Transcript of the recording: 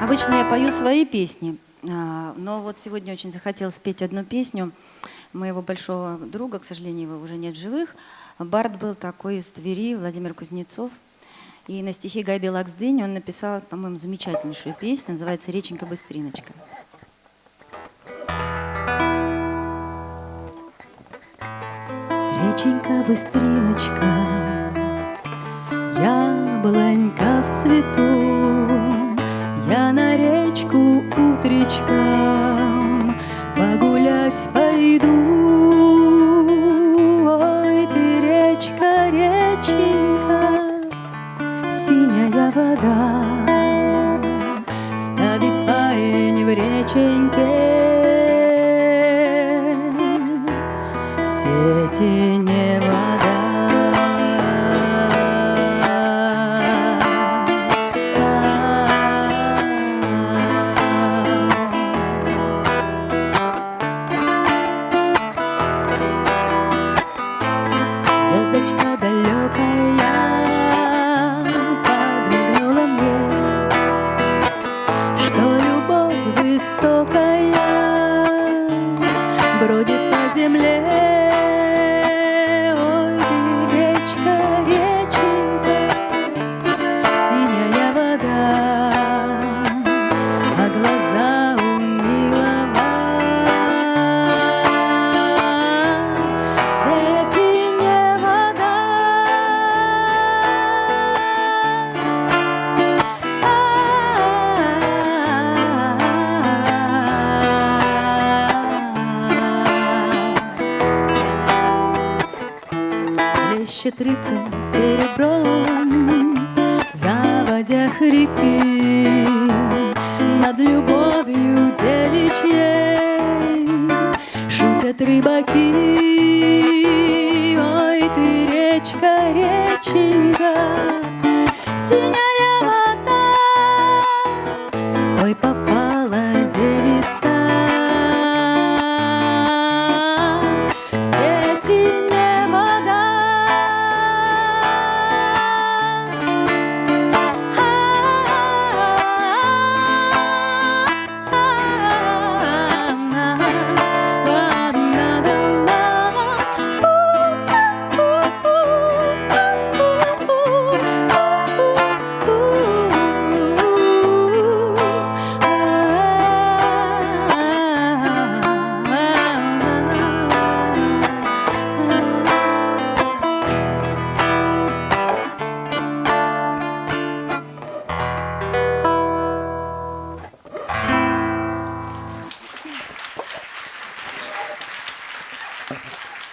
Обычно я пою свои песни, а, но вот сегодня очень захотелось спеть одну песню моего большого друга, к сожалению, его уже нет в живых. Бард был такой из Твери, Владимир Кузнецов. И на стихи Гайды Лаксдынь он написал, по-моему, замечательнейшую песню, называется «Реченька-быстриночка». Реченька-быстриночка, яблонька в цвету, речку утречком погулять пойду. Ой, ты речка, реченька, синяя вода, Ставит парень в реченьке сети не вода. Плещет рыбка серебром в заводях Над любовью девичьей шутят рыбаки. Ой, ты речка, реченька, синяя